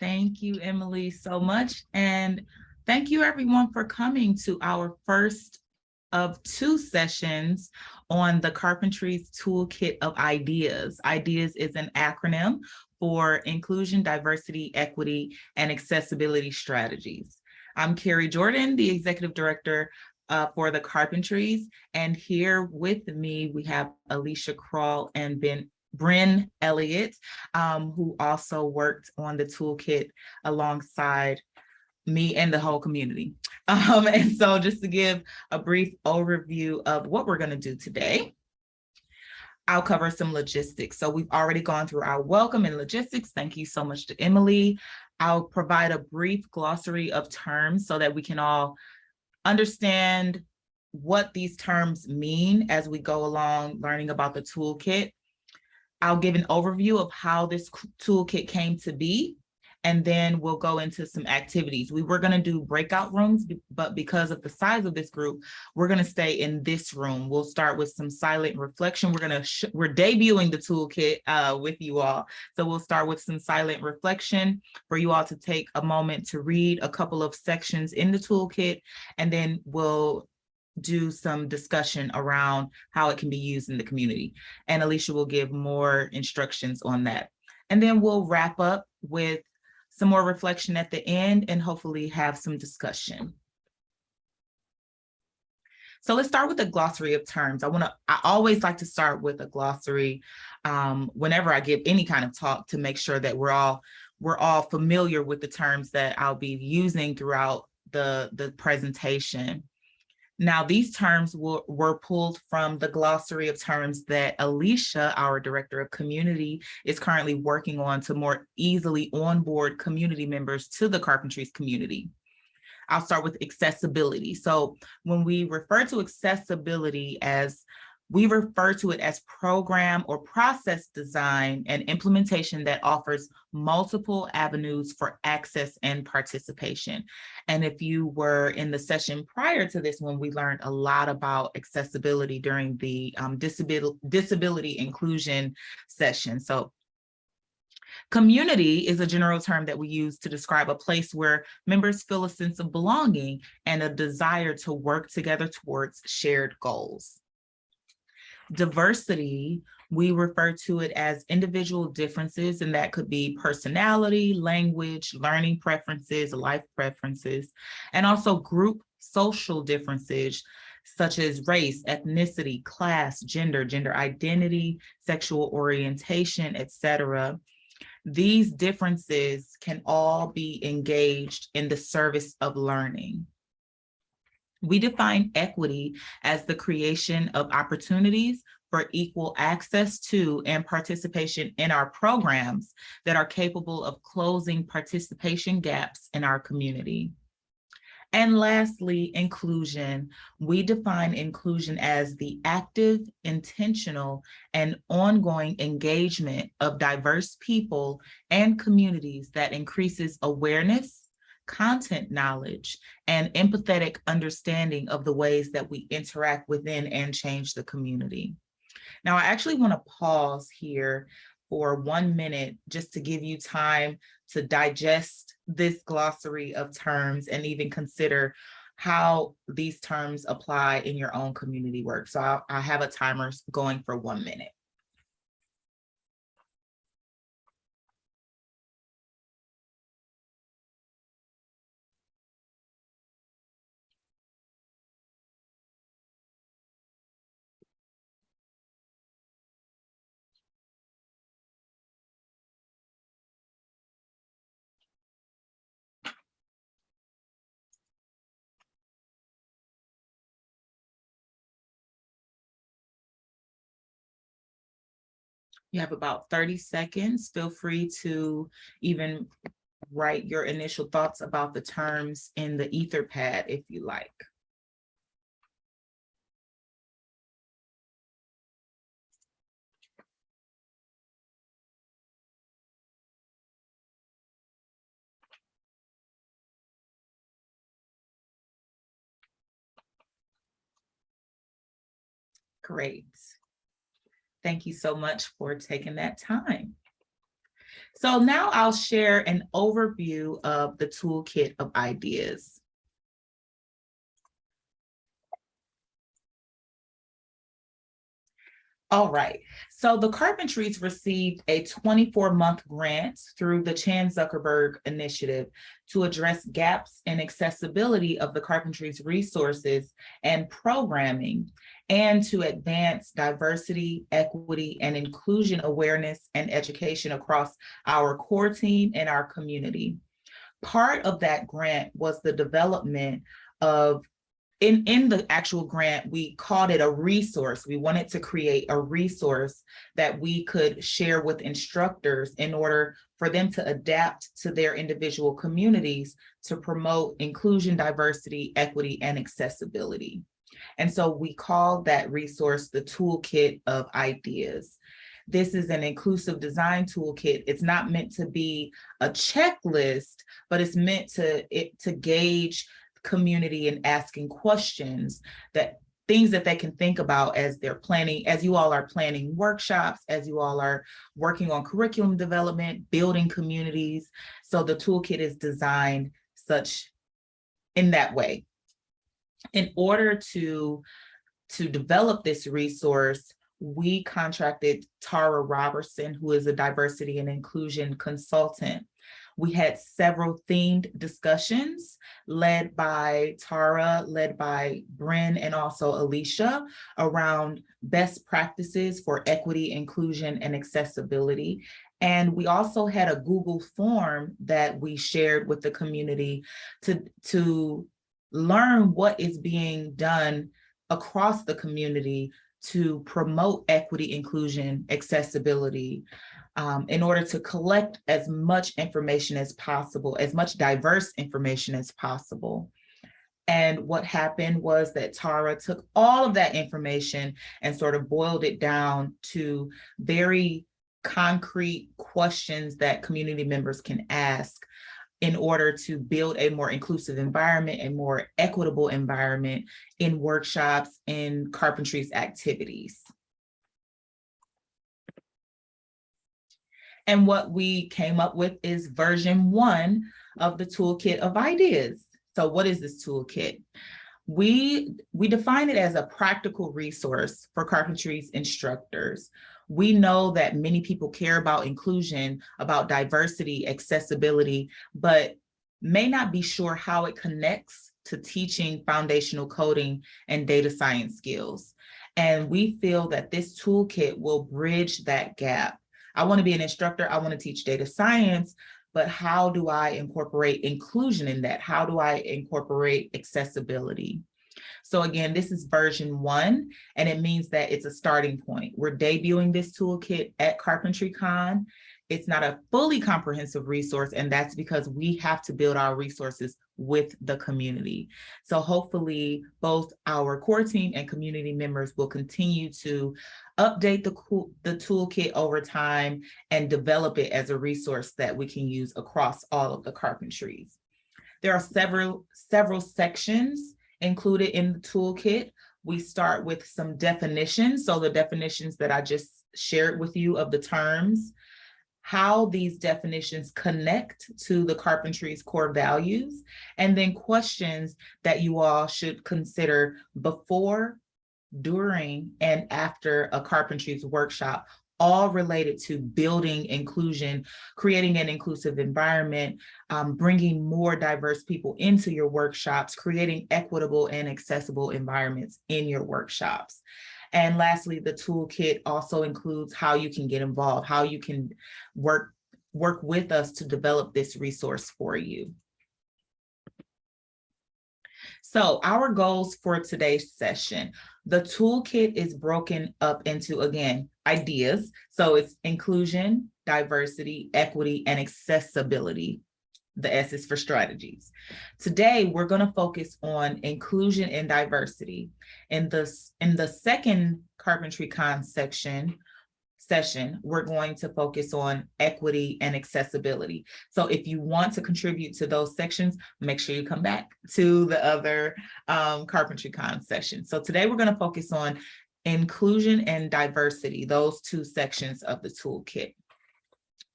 Thank you, Emily, so much. And thank you everyone for coming to our first of two sessions on the Carpentries Toolkit of Ideas. IDEAS is an acronym for Inclusion, Diversity, Equity, and Accessibility Strategies. I'm Kari Jordan, the Executive Director uh, for the Carpentries, and here with me we have Alycia Crall and Ben Bryn Elliott, um, who also worked on the toolkit alongside me and the whole community. Um, and so just to give a brief overview of what we're gonna do today, I'll cover some logistics. So we've already gone through our welcome and logistics. Thank you so much to Emily. I'll provide a brief glossary of terms so that we can all understand what these terms mean as we go along learning about the toolkit. I'll give an overview of how this toolkit came to be and then we'll go into some activities. We were gonna do breakout rooms, but because of the size of this group, we're gonna stay in this room. We'll start with some silent reflection. We're gonna, we're debuting the toolkit uh, with you all. So we'll start with some silent reflection for you all to take a moment to read a couple of sections in the toolkit, and then we'll do some discussion around how it can be used in the community. And Alycia will give more instructions on that. And then we'll wrap up with some more reflection at the end and hopefully have some discussion. So let's start with a glossary of terms. I want to, I always like to start with a glossary um, whenever I give any kind of talk to make sure that we're all, we're all familiar with the terms that I'll be using throughout the, the presentation. Now, these terms were, were pulled from the glossary of terms that Alycia, our Director of Community, is currently working on to more easily onboard community members to the Carpentries community. I'll start with accessibility. So when we refer to accessibility as we refer to it as program or process design and implementation that offers multiple avenues for access and participation. And if you were in the session prior to this one, we learned a lot about accessibility during the um, disability, disability inclusion session. So Community is a general term that we use to describe a place where members feel a sense of belonging and a desire to work together towards shared goals. Diversity, we refer to it as individual differences, and that could be personality, language, learning preferences, life preferences, and also group social differences, such as race, ethnicity, class, gender, gender identity, sexual orientation, etc. These differences can all be engaged in the service of learning. We define equity as the creation of opportunities for equal access to and participation in our programs that are capable of closing participation gaps in our community. And lastly, inclusion. We define inclusion as the active, intentional, and ongoing engagement of diverse people and communities that increases awareness, content knowledge, and empathetic understanding of the ways that we interact within and change the community. Now, I actually want to pause here for one minute just to give you time to digest this glossary of terms and even consider how these terms apply in your own community work. So I'll, I have a timer going for one minute. You have about 30 seconds. Feel free to even write your initial thoughts about the terms in the Etherpad if you like. Great. Thank you so much for taking that time. So now I'll share an overview of the toolkit of ideas. All right, so the Carpentries received a 24-month grant through the Chan Zuckerberg Initiative to address gaps in accessibility of the Carpentries resources and programming, and to advance diversity, equity, and inclusion awareness and education across our core team and our community. Part of that grant was the development of in, in the actual grant, we called it a resource. We wanted to create a resource that we could share with instructors in order for them to adapt to their individual communities to promote inclusion, diversity, equity, and accessibility. And so we called that resource the Toolkit of Ideas. This is an inclusive design toolkit. It's not meant to be a checklist, but it's meant to, it, to gauge community and asking questions that things that they can think about as they're planning, as you all are planning workshops, as you all are working on curriculum development, building communities. So the toolkit is designed such in that way. In order to, to develop this resource, we contracted Tara Robertson, who is a diversity and inclusion consultant. We had several themed discussions led by Tara, led by Bryn, and also Alycia around best practices for equity, inclusion, and accessibility. And we also had a Google form that we shared with the community to, to learn what is being done across the community to promote equity, inclusion, accessibility, um, in order to collect as much information as possible, as much diverse information as possible. And what happened was that Tara took all of that information and sort of boiled it down to very concrete questions that community members can ask in order to build a more inclusive environment, a more equitable environment in workshops and carpentry's activities. And what we came up with is version one of the toolkit of ideas. So what is this toolkit? We, we define it as a practical resource for carpentry's instructors. We know that many people care about inclusion, about diversity, accessibility, but may not be sure how it connects to teaching foundational coding and data science skills. And we feel that this toolkit will bridge that gap I want to be an instructor. I want to teach data science, but how do I incorporate inclusion in that? How do I incorporate accessibility? So again, this is version one, and it means that it's a starting point. We're debuting this toolkit at CarpentryCon. It's not a fully comprehensive resource, and that's because we have to build our resources with the community. So hopefully both our core team and community members will continue to update the, the toolkit over time and develop it as a resource that we can use across all of the carpentries. There are several, several sections included in the toolkit. We start with some definitions. So the definitions that I just shared with you of the terms, how these definitions connect to the carpentry's core values, and then questions that you all should consider before, during, and after a carpentry's workshop, all related to building inclusion, creating an inclusive environment, um, bringing more diverse people into your workshops, creating equitable and accessible environments in your workshops. And lastly, the toolkit also includes how you can get involved, how you can work, work with us to develop this resource for you. So our goals for today's session, the toolkit is broken up into, again, ideas. So it's inclusion, diversity, equity, and accessibility. The S is for strategies. Today, we're going to focus on inclusion and diversity. In the, in the second CarpentryCon section, session, we're going to focus on equity and accessibility. So if you want to contribute to those sections, make sure you come back to the other um, CarpentryCon session. So today we're going to focus on inclusion and diversity, those two sections of the toolkit.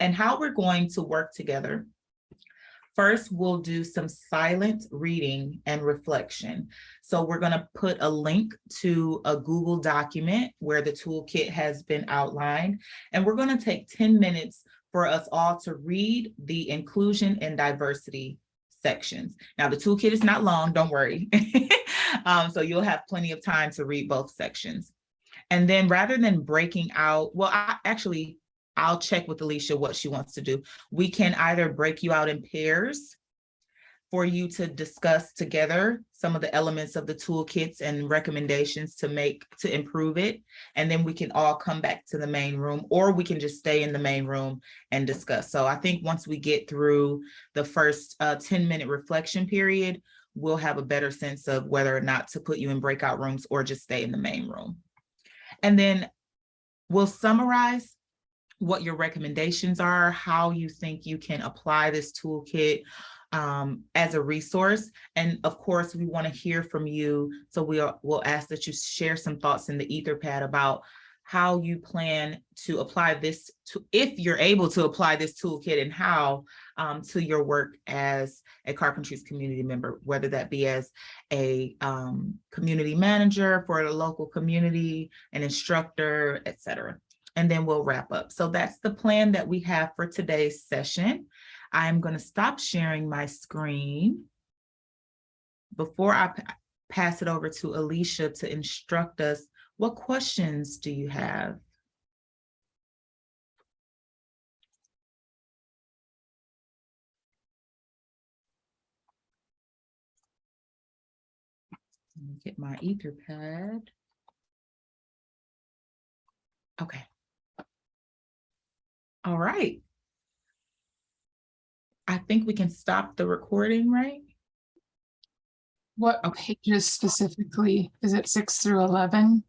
and how we're going to work together. First, we'll do some silent reading and reflection. So we're gonna put a link to a Google document where the toolkit has been outlined. And we're gonna take 10 minutes for us all to read the inclusion and diversity sections. Now, the toolkit is not long, don't worry. Um, so you'll have plenty of time to read both sections. And then rather than breaking out, well, I actually, I'll check with Alycia what she wants to do. We can either break you out in pairs for you to discuss together some of the elements of the toolkits and recommendations to make, to improve it. And then we can all come back to the main room, or we can just stay in the main room and discuss. So I think once we get through the first uh, 10 minute reflection period, we'll have a better sense of whether or not to put you in breakout rooms or just stay in the main room. And then we'll summarize what your recommendations are, how you think you can apply this toolkit um, as a resource. And of course, we want to hear from you. So we'll, we'll ask that you share some thoughts in the Etherpad about how you plan to apply this to, if you're able to apply this toolkit and how um, to your work as a Carpentries community member, whether that be as a um, community manager for a local community, an instructor, et cetera. And then we'll wrap up. So that's the plan that we have for today's session. I'm going to stop sharing my screen before I pass it over to Alycia to instruct us what questions do you have? Let me get my Etherpad. Okay. All right. I think we can stop the recording, right? What Okay. pages specifically? Is it six through 11?